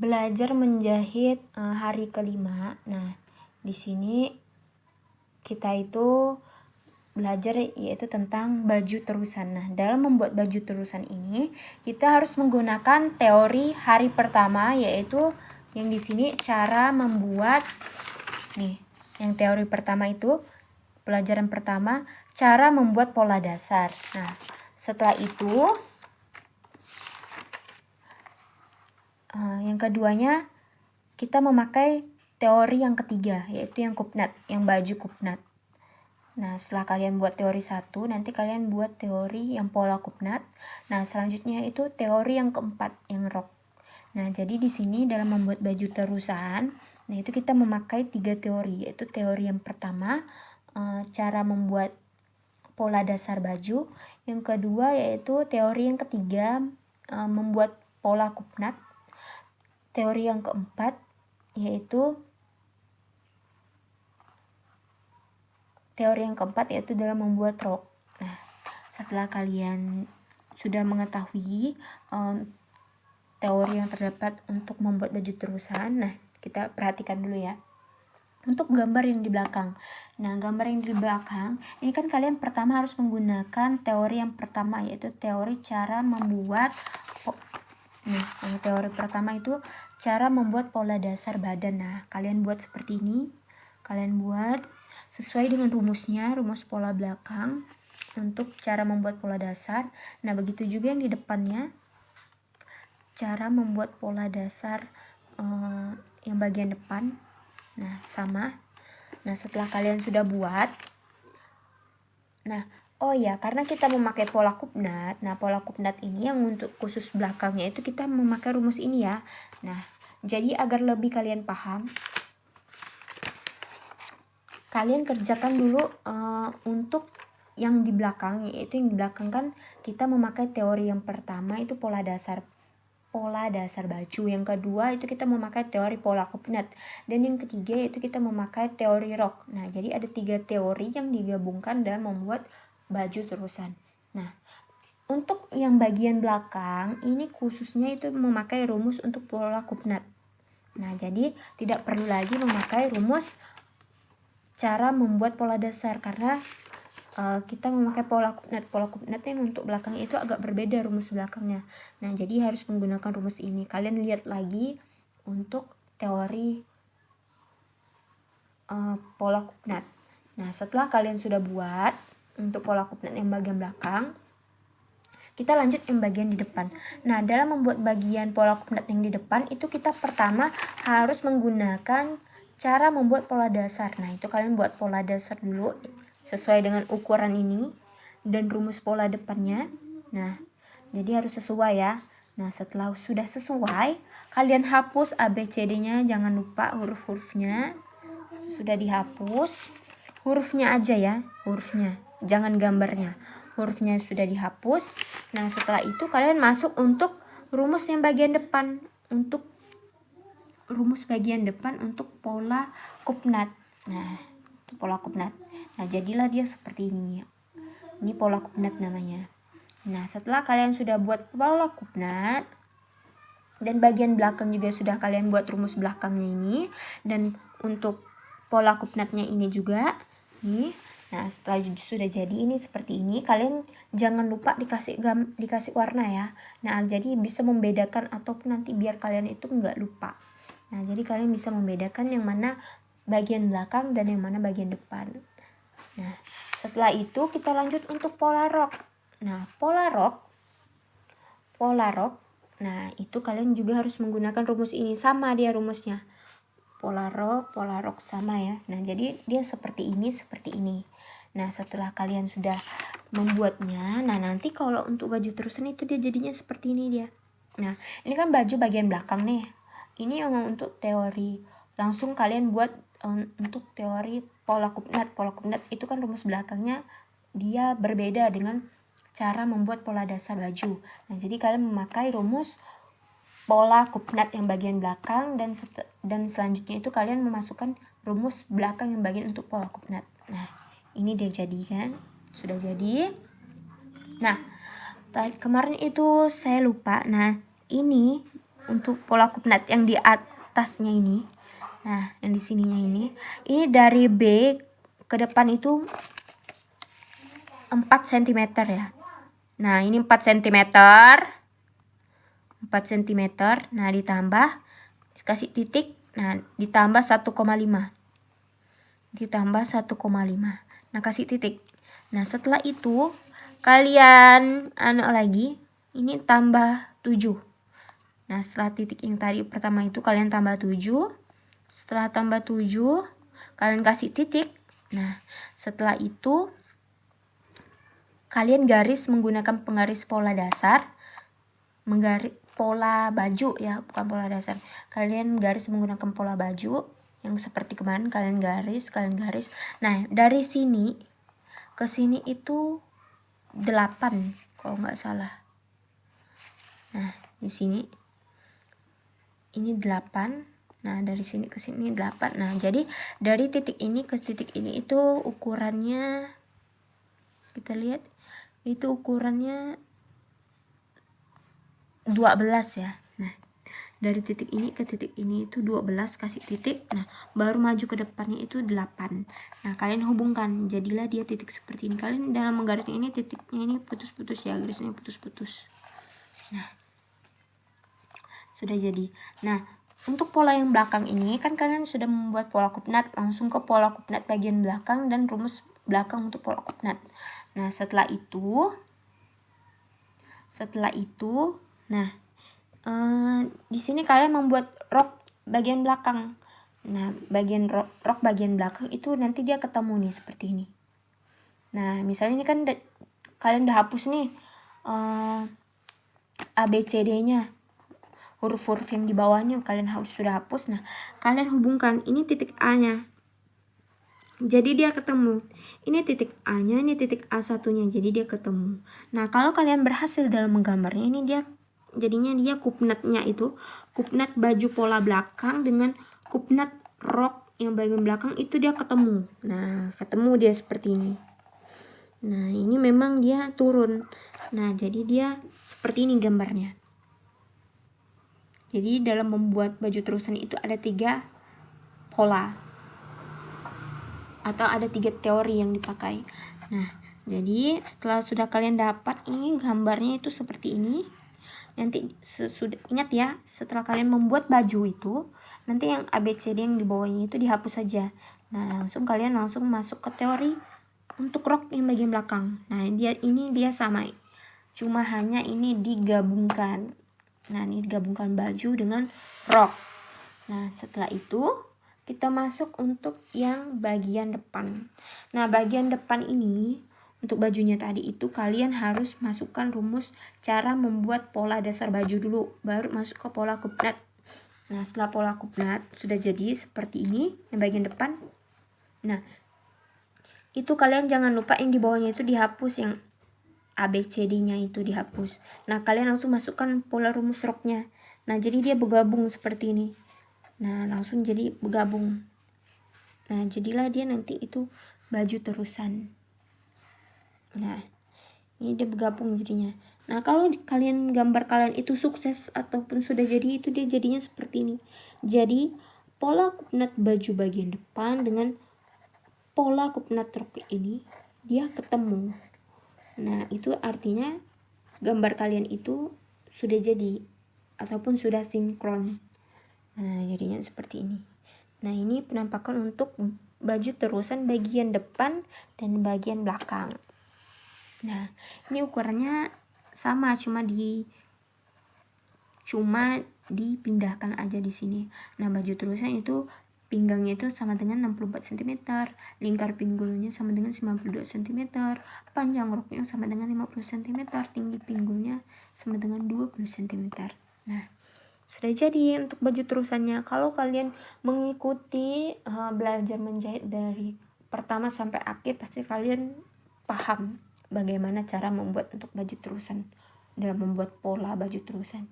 belajar menjahit uh, hari kelima. Nah, di sini kita itu belajar yaitu tentang baju terusan. Nah, dalam membuat baju terusan ini, kita harus menggunakan teori hari pertama yaitu yang di sini cara membuat nih, yang teori pertama itu pelajaran pertama cara membuat pola dasar. Nah, setelah itu uh, yang keduanya kita memakai teori yang ketiga yaitu yang kupnat, yang baju kupnat. Nah, setelah kalian buat teori satu, nanti kalian buat teori yang pola kupnat. Nah, selanjutnya itu teori yang keempat, yang rok. Nah, jadi di sini dalam membuat baju terusan, nah itu kita memakai tiga teori, yaitu teori yang pertama, e, cara membuat pola dasar baju. Yang kedua yaitu teori yang ketiga, e, membuat pola kupnat. Teori yang keempat, yaitu Teori yang keempat yaitu dalam membuat rok. Nah, setelah kalian sudah mengetahui um, teori yang terdapat untuk membuat baju terusan, nah kita perhatikan dulu ya. Untuk gambar yang di belakang. Nah, gambar yang di belakang, ini kan kalian pertama harus menggunakan teori yang pertama yaitu teori cara membuat Nih, yang teori pertama itu cara membuat pola dasar badan. Nah, kalian buat seperti ini. Kalian buat sesuai dengan rumusnya, rumus pola belakang untuk cara membuat pola dasar. Nah, begitu juga yang di depannya, cara membuat pola dasar uh, yang bagian depan. Nah, sama. Nah, setelah kalian sudah buat, nah, oh ya, karena kita memakai pola kupnat, nah pola kupnat ini yang untuk khusus belakangnya itu kita memakai rumus ini ya. Nah, jadi agar lebih kalian paham, kalian kerjakan dulu uh, untuk yang di belakang yaitu yang di belakang kan kita memakai teori yang pertama itu pola dasar pola dasar baju. Yang kedua itu kita memakai teori pola kupnat. Dan yang ketiga yaitu kita memakai teori rok. Nah jadi ada tiga teori yang digabungkan dan membuat baju terusan. Nah untuk yang bagian belakang ini khususnya itu memakai rumus untuk pola kupnat nah jadi tidak perlu lagi memakai rumus cara membuat pola dasar karena uh, kita memakai pola kupnat pola kupnat yang untuk belakangnya itu agak berbeda rumus belakangnya. Nah jadi harus menggunakan rumus ini. Kalian lihat lagi untuk teori uh, pola kupnat nah setelah kalian sudah buat untuk pola kupnat yang bagian belakang kita lanjut yang bagian di depan. Nah, dalam membuat bagian pola kupnat yang di depan itu kita pertama harus menggunakan Cara membuat pola dasar. Nah, itu kalian buat pola dasar dulu sesuai dengan ukuran ini dan rumus pola depannya. Nah, jadi harus sesuai ya. Nah, setelah sudah sesuai, kalian hapus ABCD-nya, jangan lupa huruf-hurufnya. Sudah dihapus, hurufnya aja ya, hurufnya. Jangan gambarnya. Hurufnya sudah dihapus. Nah, setelah itu kalian masuk untuk rumus yang bagian depan untuk rumus bagian depan untuk pola kupnat. Nah, itu pola kupnat. Nah, jadilah dia seperti ini. Ini pola kupnat namanya. Nah, setelah kalian sudah buat pola kupnat, dan bagian belakang juga sudah kalian buat rumus belakangnya ini, dan untuk pola kupnatnya ini juga, nih, Nah, setelah sudah jadi ini seperti ini, kalian jangan lupa dikasih gam, dikasih warna ya. Nah, jadi bisa membedakan ataupun nanti biar kalian itu nggak lupa. Nah, jadi kalian bisa membedakan yang mana bagian belakang dan yang mana bagian depan. Nah, setelah itu kita lanjut untuk pola rok. Nah, pola rok pola rok. Nah, itu kalian juga harus menggunakan rumus ini sama dia rumusnya. Pola rok, pola rok sama ya. Nah, jadi dia seperti ini, seperti ini. Nah, setelah kalian sudah membuatnya, nah nanti kalau untuk baju terusan itu dia jadinya seperti ini dia. Nah, ini kan baju bagian belakang nih ini yang untuk teori langsung kalian buat um, untuk teori pola kupnat pola kupnat itu kan rumus belakangnya dia berbeda dengan cara membuat pola dasar baju nah jadi kalian memakai rumus pola kupnat yang bagian belakang dan dan selanjutnya itu kalian memasukkan rumus belakang yang bagian untuk pola kupnat. Nah ini dia jadi kan sudah jadi. Nah kemarin itu saya lupa. Nah ini untuk pola kupnat yang di atasnya ini. Nah yang di sininya ini. Ini dari B ke depan itu 4 cm ya. Nah ini 4 cm 4 cm nah ditambah kasih titik nah ditambah 1,5 ditambah 1,5 nah kasih titik. Nah setelah itu kalian anu lagi ini tambah 7 nah setelah titik yang tadi pertama itu kalian tambah 7 setelah tambah 7 kalian kasih titik. Nah setelah itu kalian garis menggunakan penggaris pola dasar menggaris pola baju ya bukan pola dasar. Kalian garis menggunakan pola baju yang seperti kemarin kalian garis kalian garis. Nah dari sini ke sini itu 8 kalau nggak salah. Nah di sini ini 8 Nah, dari sini ke sini 8. Nah, jadi dari titik ini ke titik ini itu ukurannya kita lihat itu ukurannya 12 ya. Nah, dari titik ini ke titik ini itu 12 kasih titik. Nah, baru maju ke depannya itu 8. Nah, kalian hubungkan. Jadilah dia titik seperti ini. Kalian dalam menggarisnya ini titiknya ini putus-putus ya, garisnya putus-putus. Nah, sudah jadi. Nah, untuk pola yang belakang ini kan kalian sudah membuat pola kupnat langsung ke pola kupnat bagian belakang dan rumus belakang untuk pola kupnat. Nah, setelah itu setelah itu nah eh, di sini kalian membuat rok bagian belakang. Nah, bagian rok, rok bagian belakang itu nanti dia ketemu nih seperti ini. Nah, misalnya ini kan kalian udah hapus nih eh, ABCD-nya huruf-huruf yang di bawahnya kalian harus sudah hapus. Nah, kalian hubungkan ini titik A-nya. Jadi dia ketemu. Ini titik A-nya, ini titik A1-nya. Jadi dia ketemu. Nah, kalau kalian berhasil dalam menggambarnya, ini dia jadinya dia kupnatnya itu kupnat baju pola belakang dengan kupnat rok yang bagian belakang itu dia ketemu. Nah, ketemu dia seperti ini. Nah, ini memang dia turun. Nah, jadi dia seperti ini gambarnya. Jadi dalam membuat baju terusan itu ada tiga pola atau ada tiga teori yang dipakai. Nah, jadi setelah sudah kalian dapat ini gambarnya itu seperti ini. Nanti sudah ingat ya, setelah kalian membuat baju itu, nanti yang ABCD yang di bawahnya itu dihapus saja. Nah, langsung kalian langsung masuk ke teori untuk rok yang bagian belakang. Nah, dia ini dia sama. Cuma hanya ini digabungkan. Nah, ini digabungkan baju dengan rok. Nah, setelah itu kita masuk untuk yang bagian depan. Nah, bagian depan ini untuk bajunya tadi itu kalian harus masukkan rumus cara membuat pola dasar baju dulu, baru masuk ke pola kupnat. Nah, setelah pola kupnat sudah jadi seperti ini yang bagian depan. Nah, itu kalian jangan lupa yang di bawahnya itu dihapus yang ABCD-nya itu dihapus. Nah, kalian langsung masukkan pola rumus roknya. Nah, jadi dia bergabung seperti ini. Nah, langsung jadi bergabung. Nah, jadilah dia nanti itu baju terusan. Nah, ini dia bergabung jadinya. Nah, kalau kalian gambar kalian itu sukses ataupun sudah jadi itu dia jadinya seperti ini. Jadi, pola kupnat baju bagian depan dengan pola kupnat rok ini dia ketemu. Nah, itu artinya gambar kalian itu sudah jadi ataupun sudah sinkron. Nah, jadinya seperti ini. Nah, ini penampakan untuk baju terusan bagian depan dan bagian belakang. Nah, ini ukurannya sama cuma di cuma dipindahkan aja di sini. Nah, baju terusan itu Pinggangnya itu sama dengan 64 cm, lingkar pinggulnya sama dengan 92 cm, panjang roknya sama dengan 50 cm, tinggi pinggulnya sama dengan 20 cm. Nah, sudah jadi untuk baju terusannya. Kalau kalian mengikuti uh, belajar menjahit dari pertama sampai akhir, pasti kalian paham bagaimana cara membuat untuk baju terusan dalam membuat pola baju terusan.